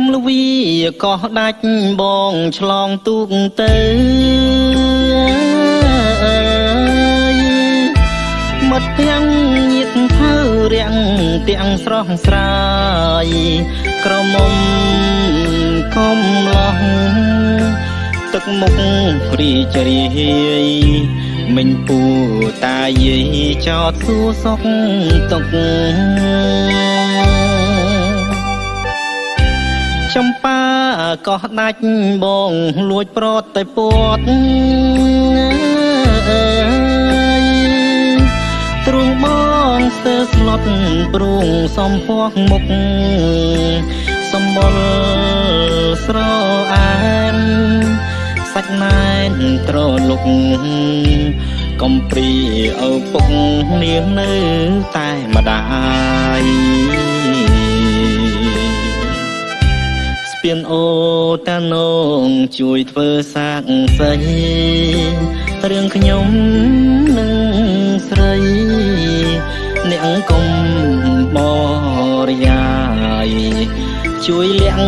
មលវីកោះដាច់បងឆ្លងទូកទៅមិត្តទាំងញាតថៅរាំងទាំងស្រស់ស្រាយក្រមុំកុំលោះទឹកមុខរីចរាយមិញពូតាយាយចោតសួរសុខទុក ចំប៉ាកោះដាច់បងលួចប្រត់តែពត់ទ្រង់បងស្ទើស្លុតព្រួងសំភ័កមុខសំបុលស្រអានសាច់ណែនត្រលុកកំព្រីឪពុកនាងនៅតែម្ដាយ នអូតានងជួយធ្វើសាកសីរឿងខ្ញុំនឹងស្រីអ្នកកុំបរិយាយជួយលាក់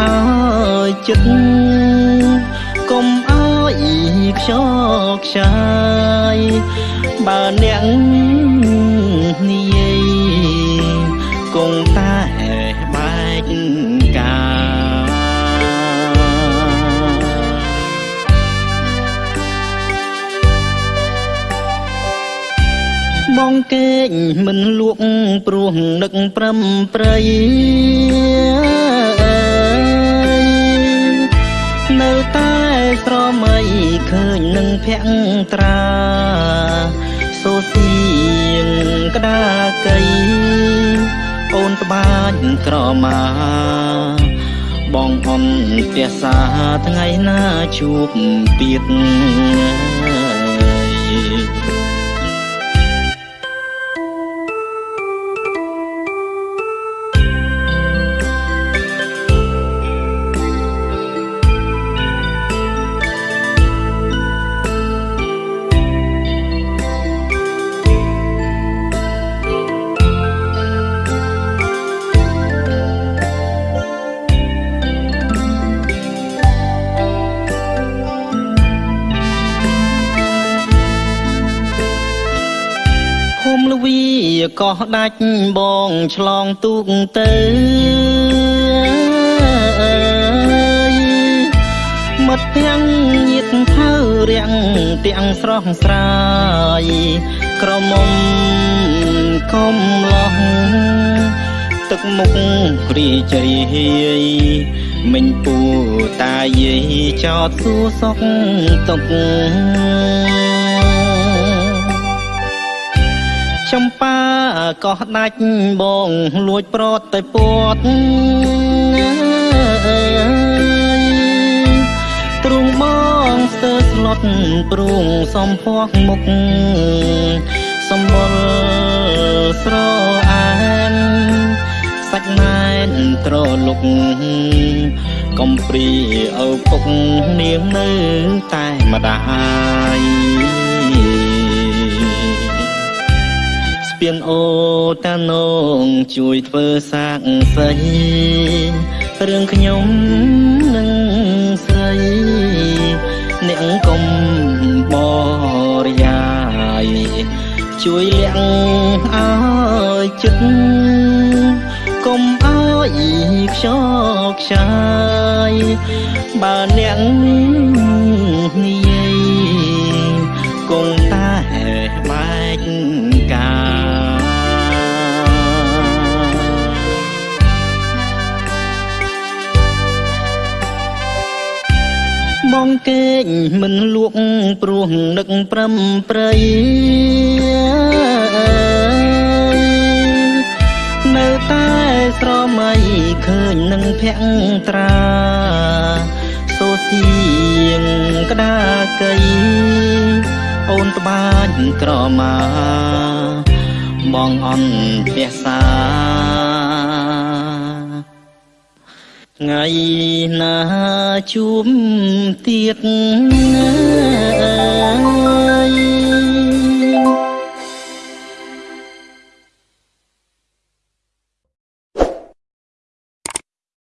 ឲ្យចិត្តកុំអើយខ្យល់ខ្ចាយបើអ្នកនិ បងគេងមិនលក់ព្រោះនឹកប្រំប្រៃនៅតែស្រមៃឃើញនឹងភក្ត្រាសូសៀងក្តាកៃអូនត្បាញក្រមាបងអនផ្ទះសាថ្ងៃណាជួបទៀត លវីកោះដាច់បងឆ្លងទូកទៅមិត្តទាំងញាតថៅរាំងទាំងស្រស់ស្រាយក្រមុំកុំលោះទឹកមុខរីចរាយមិញពូតាយាយចោតសួរសុខទុក ចំប៉ាកោះដាច់បងលួចប្រត់តែពត់ទ្រង់បងស្ទើស្លុតព្រួងសំភ័កមុខសំបុលស្រអានសាច់ណែនត្រលុកកំព្រីឪពុកនាងនៅតែម្ដាយ ស្ពានអូតានងជួយធ្វើសាកសីរឿងខ្ញុំនឹងស្រីអ្នកកុំបរិយាយជួយលាក់ឲ្យចិត្តកុំឲ្យខ្យល់ខ្ចាយបើអ្នកនិយាយគ បងគេងមិនលក់ព្រោះនឹកប្រំប្រៃនៅតែស្រមៃឃើញនឹងភក្ត្រាសូសៀងក្តាកៃអូនត្បាញក្រមាបងអន់ផ្ទះសា ថ្ងៃណាជួបទៀត